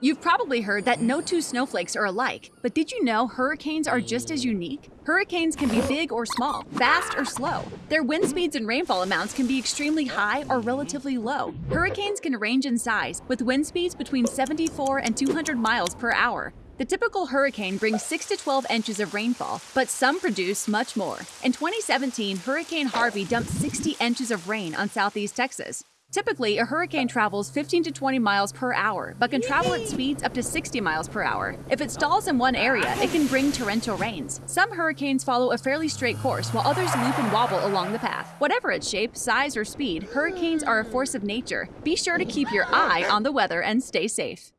You've probably heard that no two snowflakes are alike, but did you know hurricanes are just as unique? Hurricanes can be big or small, fast or slow. Their wind speeds and rainfall amounts can be extremely high or relatively low. Hurricanes can range in size, with wind speeds between 74 and 200 miles per hour. The typical hurricane brings 6 to 12 inches of rainfall, but some produce much more. In 2017, Hurricane Harvey dumped 60 inches of rain on southeast Texas. Typically, a hurricane travels 15 to 20 miles per hour, but can travel at speeds up to 60 miles per hour. If it stalls in one area, it can bring torrential rains. Some hurricanes follow a fairly straight course, while others loop and wobble along the path. Whatever its shape, size, or speed, hurricanes are a force of nature. Be sure to keep your eye on the weather and stay safe.